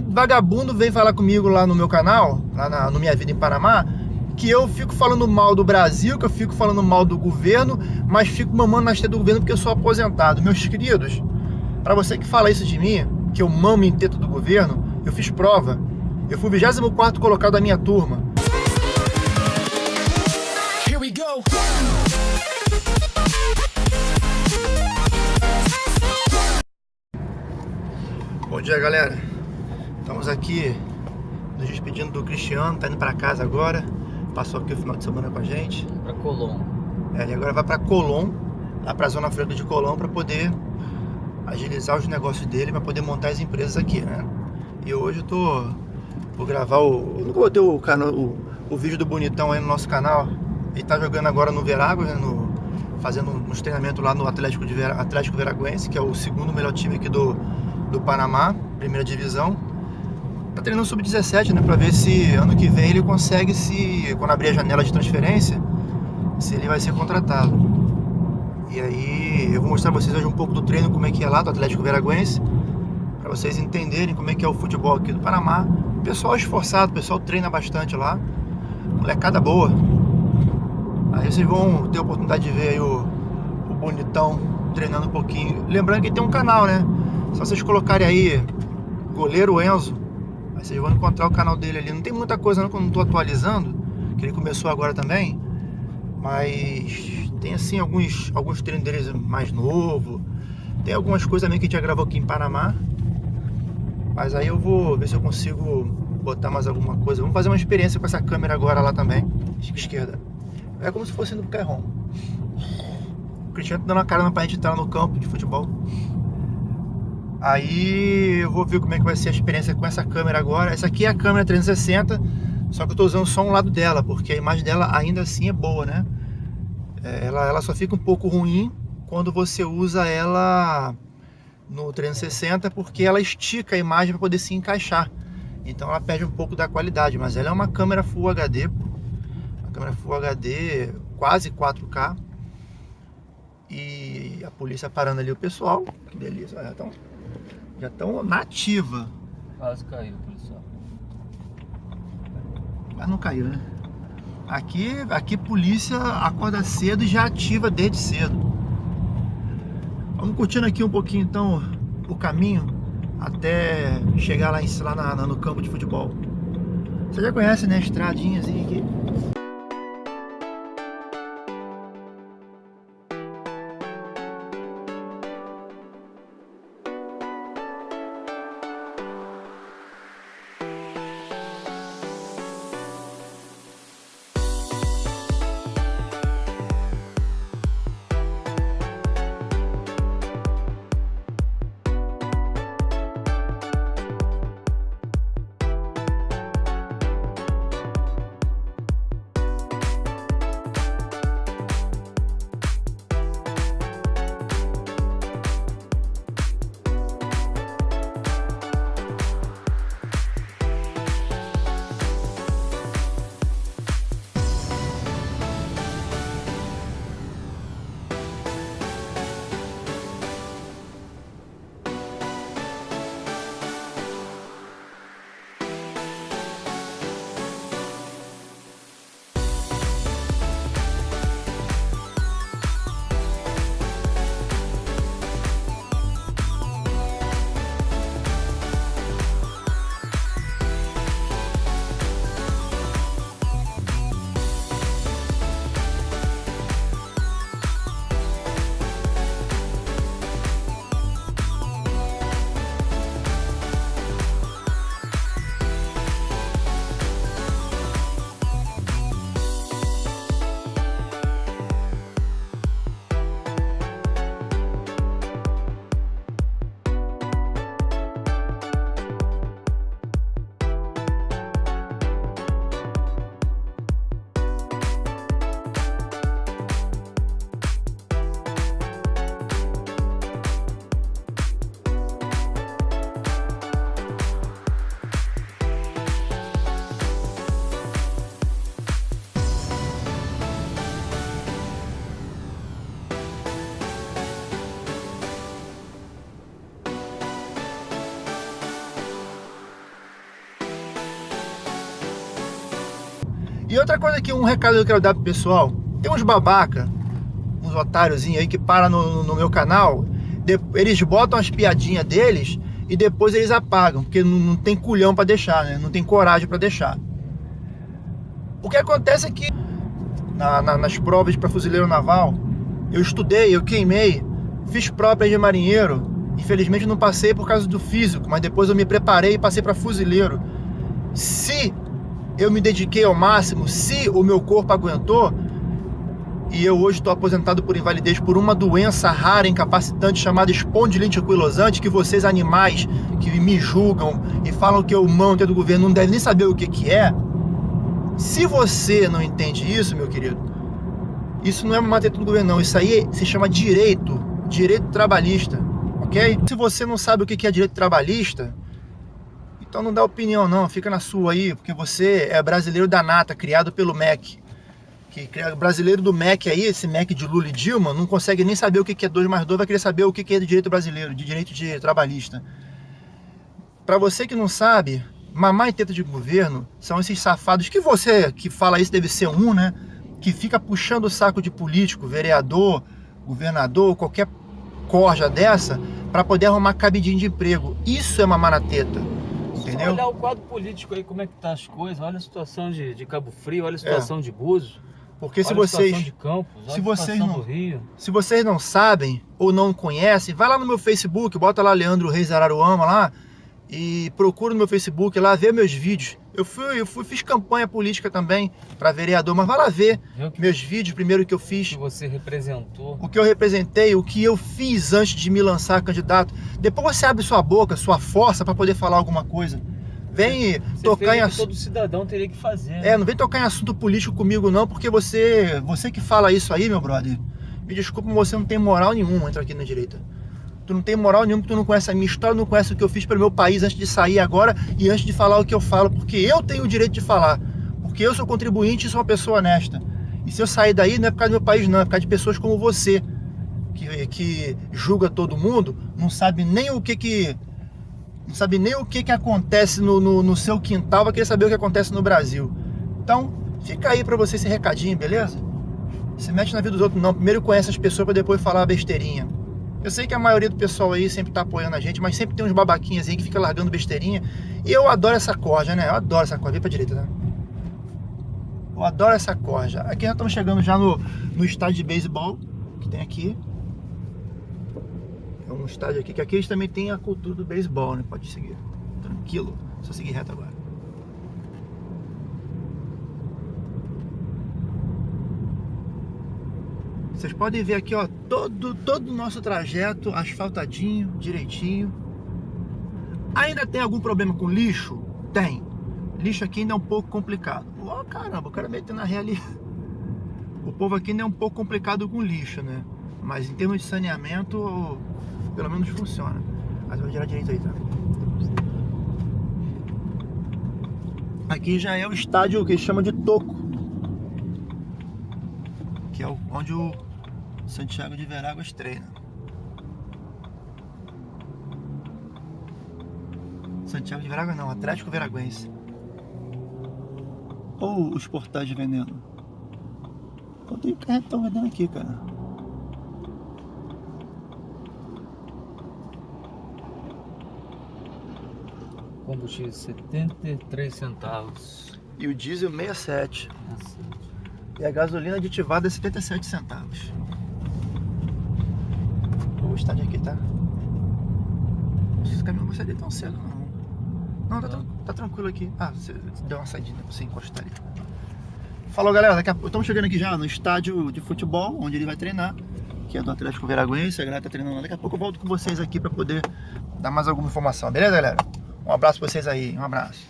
vagabundo vem falar comigo lá no meu canal, lá na, no Minha Vida em Panamá, que eu fico falando mal do Brasil, que eu fico falando mal do governo, mas fico mamando na esteira do governo porque eu sou aposentado. Meus queridos, para você que fala isso de mim, que eu mamo em teto do governo, eu fiz prova. Eu fui 24 colocado da minha turma. Here we go. Bom dia, galera. Estamos aqui nos despedindo do Cristiano, tá indo para casa agora. Passou aqui o final de semana com a gente. Para Colom. É, ele agora vai para Colom, lá para a Zona Franca de Colom, para poder agilizar os negócios dele, para poder montar as empresas aqui, né? E hoje eu tô vou gravar o, eu não botei o canal o, o vídeo do bonitão aí no nosso canal. Ele tá jogando agora no Veragos, né, no, fazendo uns treinamentos lá no Atlético de Vera, Atlético Veraguense, que é o segundo melhor time aqui do do Panamá, primeira divisão. Tá treinando sub-17, né, para ver se ano que vem ele consegue se quando abrir a janela de transferência, se ele vai ser contratado. E aí eu vou mostrar pra vocês hoje um pouco do treino, como é que é lá do Atlético Veraguense, para vocês entenderem como é que é o futebol aqui do Panamá. O pessoal é esforçado, o pessoal treina bastante lá. Molecada boa. Aí vocês vão ter a oportunidade de ver o, o bonitão treinando um pouquinho. Lembrando que tem um canal, né? Só vocês colocarem aí goleiro Enzo, aí vocês vão encontrar o canal dele ali. Não tem muita coisa não que eu não estou atualizando, que ele começou agora também. Mas tem assim alguns, alguns treinos deles mais novo. Tem algumas coisas também que a gente já gravou aqui em Panamá. Mas aí eu vou ver se eu consigo botar mais alguma coisa. Vamos fazer uma experiência com essa câmera agora lá também. Esquerda. É como se fosse no Carrom. O Cristiano tá dando a cara pra gente estar no campo de futebol. Aí eu vou ver como é que vai ser a experiência com essa câmera agora. Essa aqui é a câmera 360, só que eu estou usando só um lado dela, porque a imagem dela ainda assim é boa, né? É, ela, ela só fica um pouco ruim quando você usa ela no 360, porque ela estica a imagem para poder se encaixar. Então ela perde um pouco da qualidade, mas ela é uma câmera Full HD, uma câmera Full HD quase 4K. E a polícia parando ali o pessoal, que delícia, então já estão nativa. Quase caiu, policial. Mas não caiu, né? Aqui, aqui polícia acorda cedo e já ativa desde cedo. Vamos curtindo aqui um pouquinho então o caminho até chegar lá, em, lá na, no campo de futebol. Você já conhece, né? A estradinha assim aqui. E outra coisa aqui, um recado que eu quero dar pro pessoal. Tem uns babaca, uns otáriozinhos aí que param no, no meu canal. de- eles botam as piadinhas deles e depois eles apagam, porque não, não tem culhão pra deixar, né? Não tem coragem pra deixar. O que acontece é que na- na- nas provas para fuzileiro naval, eu estudei, eu queimei, fiz prova de marinheiro. Infelizmente não passei por causa do físico, mas depois eu me preparei e passei para fuzileiro. Se eu me dediquei ao máximo, se o meu corpo aguentou, e eu hoje estou aposentado por invalidez por uma doença rara, incapacitante, chamada espondilite anquilosante, que vocês animais que me julgam e falam que eu dentro do governo não devem nem saber o que, que é. Se você não entende isso, meu querido, isso não é uma matéria do governo, não. Isso aí se chama direito, direito trabalhista, ok? Se você não sabe o que é direito trabalhista, então não dá opinião, não. Fica na sua aí, porque você é brasileiro da nata, criado pelo MEC. Que brasileiro do MEC aí, esse MEC de Lula e Dilma, não consegue nem saber o que é 2 mais 2, vai querer saber o que é de direito brasileiro, de direito de trabalhista. Para você que não sabe, mamar em teta de governo são esses safados que você que fala isso deve ser um, né? Que fica puxando o saco de político, vereador, governador, qualquer corja dessa, para poder arrumar cabidinho de emprego. Isso é mamar na teta. Entendeu? olhar o quadro político aí, como é que tá as coisas. Olha a situação de, de Cabo Frio, olha a situação de Búzios. Porque É. se olha situação vocês de Campos, se vocês não-. Se vocês não sabem ou não conhecem, vai lá no meu Facebook, bota lá Leandro Reis Araruama lá e procura no meu Facebook lá, vê meus vídeos. Eu fui, eu fui fiz campanha política também para vereador, mas vai lá ver que, meus vídeos, primeiro que eu que fiz, você representou. o que eu representei, o que eu fiz antes de me lançar candidato. Depois você abre sua boca, sua força para poder falar alguma coisa. Vem Você tocar em que assunto. todo cidadão teria que fazer. É, né? não vem tocar em assunto político comigo não, porque você, você que fala isso aí, meu brother, me desculpa, mas você não tem moral nenhuma entrar aqui na direita. Tu não tem moral nenhuma, tu não conhece a minha história, não conhece o que eu fiz pelo meu país antes de sair agora e antes de falar o que eu falo, porque eu tenho o direito de falar, porque eu sou contribuinte e sou uma pessoa honesta. E se eu sair daí, não é por causa do meu país não, é por causa de pessoas como você, que, que julga todo mundo, não sabe nem o que que... Não sabe nem o que, que acontece no, no, no seu quintal, vai querer saber o que acontece no Brasil. Então, fica aí pra você esse recadinho, beleza? Se mete na vida dos outros não. Primeiro conhece as pessoas pra depois falar besteirinha. Eu sei que a maioria do pessoal aí sempre tá apoiando a gente, mas sempre tem uns babaquinhas aí que fica largando besteirinha. E eu adoro essa corja, né? Eu adoro essa corja. Vem pra direita, né? Eu adoro essa corja. Aqui nós estamos chegando já no, no estádio de beisebol que tem aqui. É um estádio aqui, que aqui eles também têm a cultura do beisebol, né? Pode seguir. Tranquilo. Só seguir reto agora. Vocês podem ver aqui, ó, todo, todo o nosso trajeto asfaltadinho, direitinho. Ainda tem algum problema com lixo? Tem. Lixo aqui ainda é um pouco complicado. Ó, caramba, o cara metendo na ré ali. O povo aqui ainda é um pouco complicado com lixo, né? Mas em termos de saneamento, pelo menos funciona. Mas vou girar direito aí, tá? Aqui já é o estádio que eles chamam de Toco. Que é onde o Santiago de Veráguas treina. Santiago de Veráguas não, Atlético Veraguense. Ou os portais de veneno. Pô, tem carretão vendendo aqui, cara. Combustível 73 centavos. E o diesel 67. Nossa. E a gasolina aditivada é 77 centavos. Estádio aqui tá. Esse caminhão não vai sair tão cedo, não. Não, tá, tá tranquilo aqui. Ah, você deu uma saidinha pra você encostar ali. Falou, galera. Daqui a estamos chegando aqui já no estádio de futebol, onde ele vai treinar. Que é do Atlético Veraguense. A galera tá treinando. Daqui a pouco eu volto com vocês aqui pra poder dar mais alguma informação. Beleza, galera? Um abraço pra vocês aí. Um abraço.